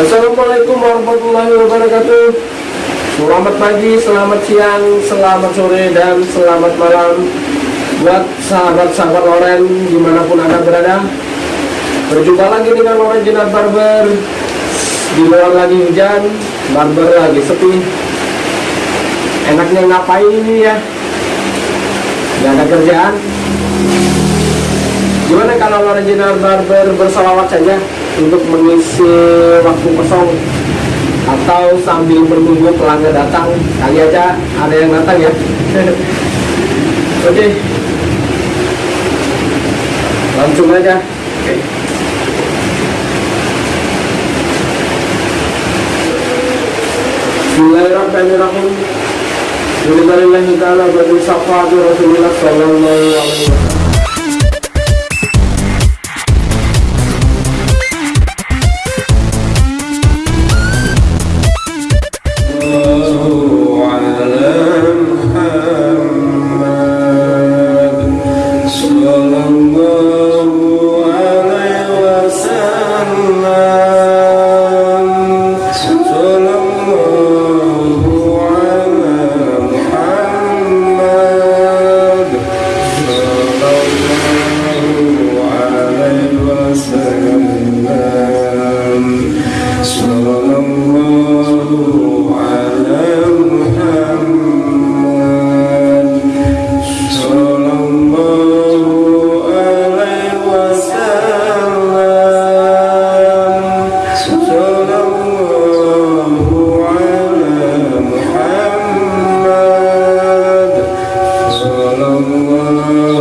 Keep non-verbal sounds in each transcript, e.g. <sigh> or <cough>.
Assalamualaikum warahmatullahi wabarakatuh. Selamat pagi, selamat siang, selamat sore, dan selamat malam. Buat sahabat-sahabat Loren di mana pun anda berada Berjumpa lagi dengan Loren Jinar Barber. Di luar lagi hujan, Barber lagi sepi. Enaknya ngapain ini ya? Gak ada kerjaan. Gimana kalau Loren Jinar Barber bersalawat saja untuk mengisi waktu kosong. Atau sambil menunggu pelanggan datang. Kali aja ada yang datang ya. <laughs> Oke. Okay. langsung aja. Okay. Bismillahirrahmanirrahim. Bismillahirrahmanirrahim Ta'ala Bagi Rasulullah Senhor.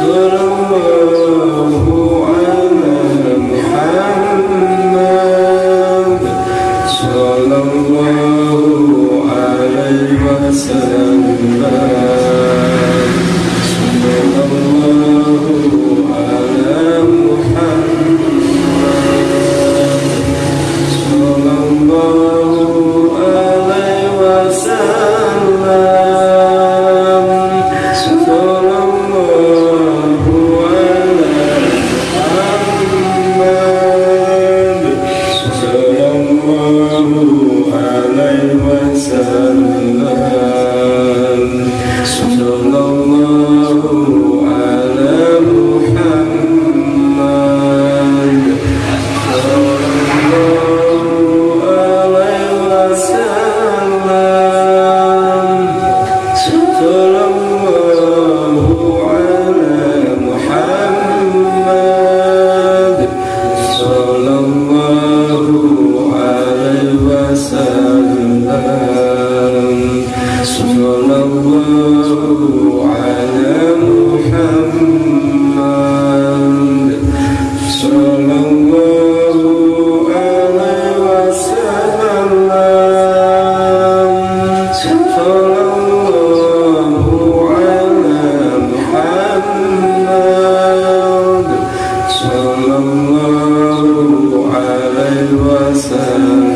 Guru. Süleyman Sarılar Sultanlar yourself.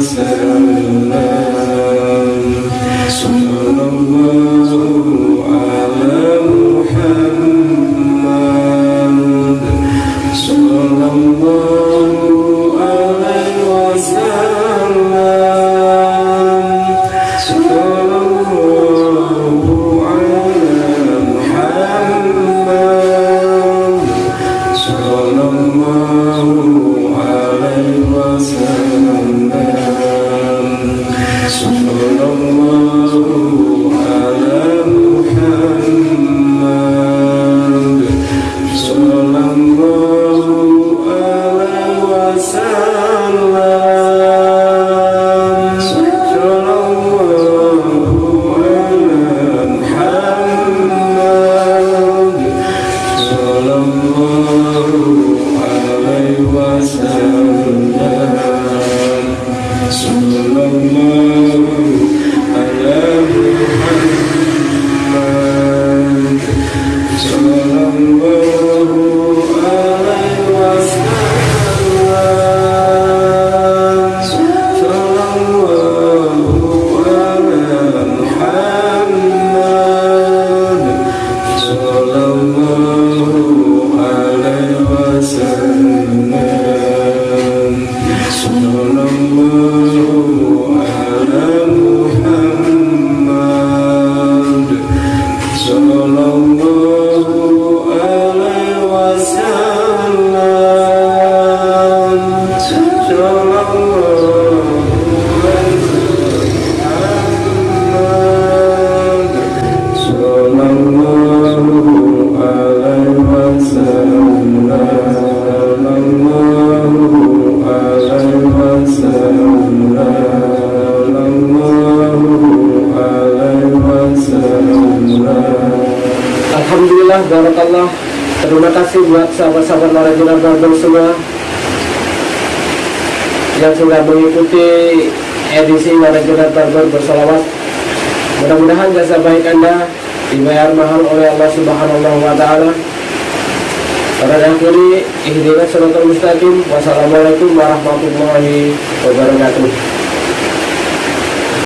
será. Deus. Alhamdulillah, Barakallah Terima kasih buat sahabat-sahabat Narajina Barbel semua Yang sudah mengikuti edisi Narajina Barbel bersolawat Mudah-mudahan jasa baik Anda dibayar mahal oleh Allah Subhanahu wa Ta'ala. Pada akhiri, ihdinas suratul mustaqim. Wassalamualaikum warahmatullahi wabarakatuh.